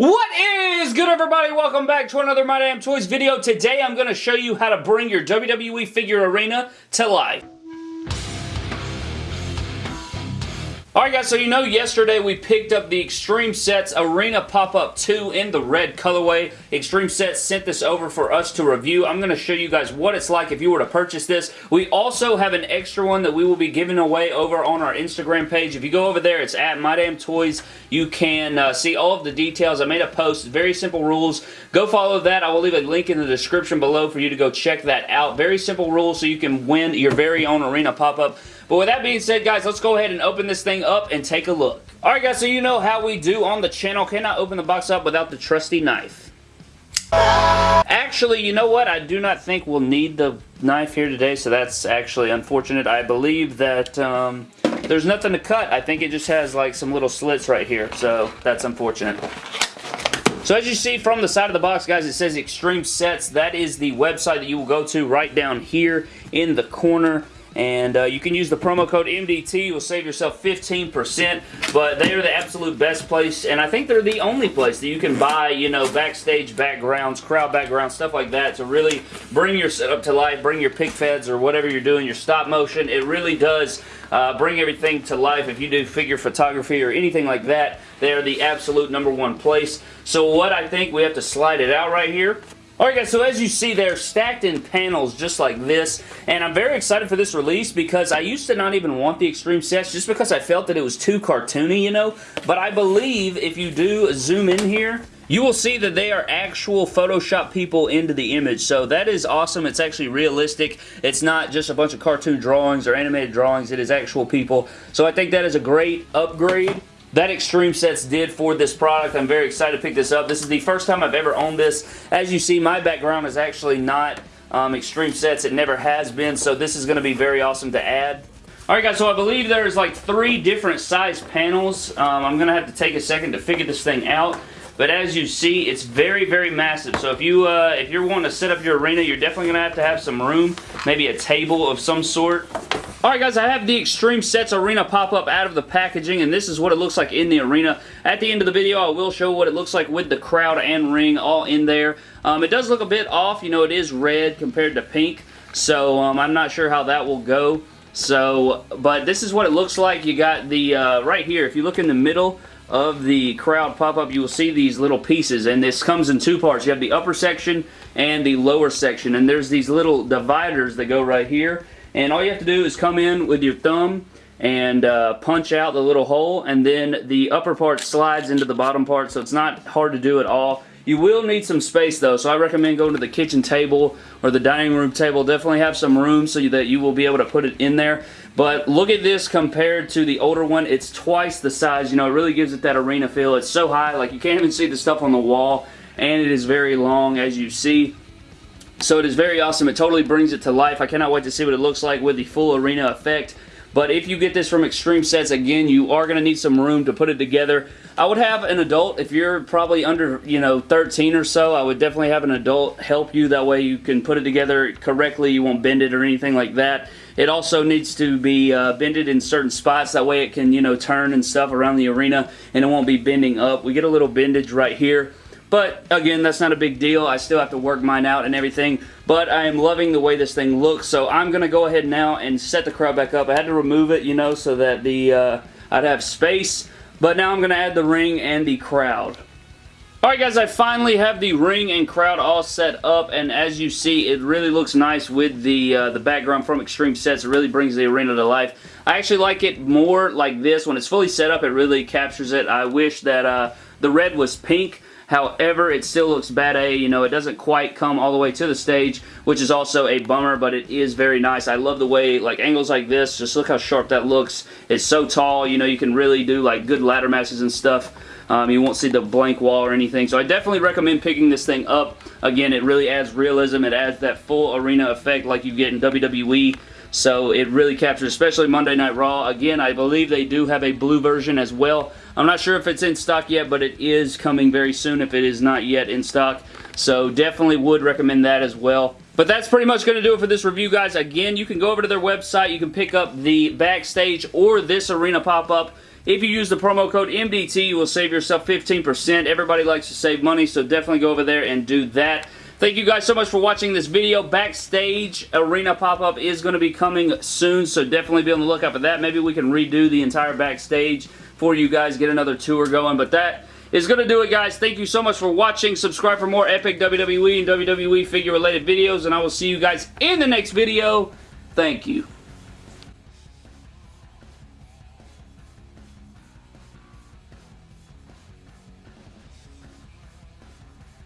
What is good everybody? Welcome back to another My Damn Toys video. Today I'm going to show you how to bring your WWE figure arena to life. Alright guys, so you know yesterday we picked up the Extreme Sets Arena Pop-Up 2 in the red colorway. Extreme Sets sent this over for us to review. I'm going to show you guys what it's like if you were to purchase this. We also have an extra one that we will be giving away over on our Instagram page. If you go over there, it's at My Damn Toys. You can uh, see all of the details. I made a post, very simple rules. Go follow that. I will leave a link in the description below for you to go check that out. Very simple rules so you can win your very own Arena Pop-Up. But with that being said, guys, let's go ahead and open this thing up and take a look. Alright guys, so you know how we do on the channel. Cannot open the box up without the trusty knife. Actually, you know what? I do not think we'll need the knife here today, so that's actually unfortunate. I believe that um, there's nothing to cut. I think it just has like some little slits right here, so that's unfortunate. So as you see from the side of the box, guys, it says Extreme Sets. That is the website that you will go to right down here in the corner and uh, you can use the promo code MDT. You'll save yourself 15%, but they are the absolute best place, and I think they're the only place that you can buy, you know, backstage backgrounds, crowd backgrounds, stuff like that to really bring your setup to life, bring your pic feds or whatever you're doing, your stop motion. It really does uh, bring everything to life. If you do figure photography or anything like that, they are the absolute number one place. So what I think, we have to slide it out right here. Alright guys, so as you see, they're stacked in panels just like this, and I'm very excited for this release because I used to not even want the Extreme sets just because I felt that it was too cartoony, you know, but I believe if you do zoom in here, you will see that they are actual Photoshop people into the image. So that is awesome. It's actually realistic. It's not just a bunch of cartoon drawings or animated drawings. It is actual people. So I think that is a great upgrade that Extreme Sets did for this product. I'm very excited to pick this up. This is the first time I've ever owned this. As you see, my background is actually not um, Extreme Sets. It never has been, so this is going to be very awesome to add. Alright guys, so I believe there's like three different size panels. Um, I'm going to have to take a second to figure this thing out. But as you see, it's very, very massive. So if, you, uh, if you're wanting to set up your arena, you're definitely going to have to have some room. Maybe a table of some sort. Alright guys, I have the Extreme Sets Arena pop-up out of the packaging, and this is what it looks like in the arena. At the end of the video, I will show what it looks like with the crowd and ring all in there. Um, it does look a bit off. You know, it is red compared to pink, so um, I'm not sure how that will go. So, but this is what it looks like. You got the, uh, right here, if you look in the middle, of the crowd pop-up, you will see these little pieces, and this comes in two parts. You have the upper section and the lower section, and there's these little dividers that go right here, and all you have to do is come in with your thumb and uh, punch out the little hole, and then the upper part slides into the bottom part, so it's not hard to do at all. You will need some space though, so I recommend going to the kitchen table or the dining room table. Definitely have some room so that you will be able to put it in there. But look at this compared to the older one. It's twice the size. You know, it really gives it that arena feel. It's so high, like you can't even see the stuff on the wall. And it is very long, as you see. So it is very awesome. It totally brings it to life. I cannot wait to see what it looks like with the full arena effect. But if you get this from Extreme Sets, again, you are going to need some room to put it together. I would have an adult, if you're probably under, you know, 13 or so, I would definitely have an adult help you. That way you can put it together correctly. You won't bend it or anything like that. It also needs to be uh, bended in certain spots. That way it can, you know, turn and stuff around the arena and it won't be bending up. We get a little bendage right here. But again, that's not a big deal. I still have to work mine out and everything. But I am loving the way this thing looks. So I'm going to go ahead now and set the crowd back up. I had to remove it, you know, so that the uh, I'd have space. But now I'm going to add the ring and the crowd. Alright guys, I finally have the ring and crowd all set up and as you see it really looks nice with the uh, the background from Extreme Sets. It really brings the arena to life. I actually like it more like this. When it's fully set up it really captures it. I wish that uh, the red was pink However, it still looks bad A. You know, it doesn't quite come all the way to the stage, which is also a bummer, but it is very nice. I love the way, like, angles like this, just look how sharp that looks. It's so tall, you know, you can really do, like, good ladder matches and stuff. Um, you won't see the blank wall or anything. So I definitely recommend picking this thing up. Again, it really adds realism. It adds that full arena effect like you get in WWE. So it really captures, especially Monday Night Raw. Again, I believe they do have a blue version as well. I'm not sure if it's in stock yet, but it is coming very soon if it is not yet in stock. So definitely would recommend that as well. But that's pretty much going to do it for this review, guys. Again, you can go over to their website. You can pick up the backstage or this arena pop-up. If you use the promo code MDT, you will save yourself 15%. Everybody likes to save money, so definitely go over there and do that. Thank you guys so much for watching this video. Backstage Arena pop-up is going to be coming soon, so definitely be on the lookout for that. Maybe we can redo the entire backstage for you guys, get another tour going, but that is going to do it, guys. Thank you so much for watching. Subscribe for more epic WWE and WWE figure-related videos, and I will see you guys in the next video. Thank you.